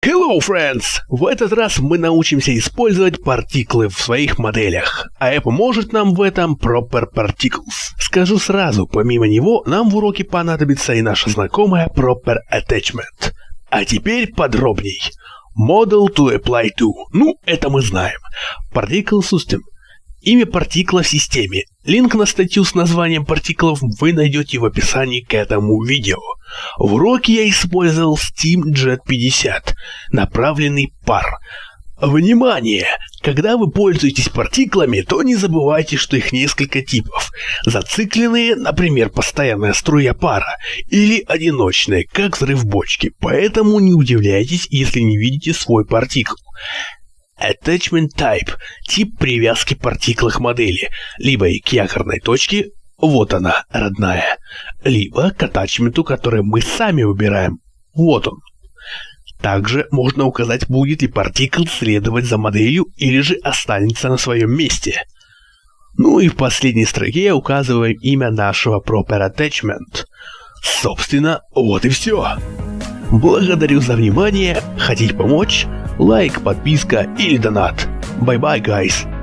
Hello, friends! В этот раз мы научимся использовать партиклы в своих моделях, а поможет нам в этом Proper Particles. Скажу сразу, помимо него, нам в уроке понадобится и наша знакомая Proper Attachment. А теперь подробней. Model to apply to. Ну, это мы знаем. Particle System – Имя партикла в системе. Линк на статью с названием партиклов вы найдете в описании к этому видео. В уроке я использовал Steam Jet 50, направленный пар. Внимание! Когда вы пользуетесь партиклами, то не забывайте, что их несколько типов. Зацикленные, например, постоянная струя пара, или одиночные, как взрыв бочки, поэтому не удивляйтесь, если не видите свой партикл. Attachment Type – тип привязки партикла к модели, либо к якорной точке, вот она, родная, либо к атачменту, который мы сами выбираем, вот он. Также можно указать, будет ли партикл следовать за моделью или же останется на своем месте. Ну и в последней строке указываем имя нашего Proper Attachment. Собственно, вот и все. Благодарю за внимание. Хотите помочь? Лайк, подписка или донат. Bye bye, guys.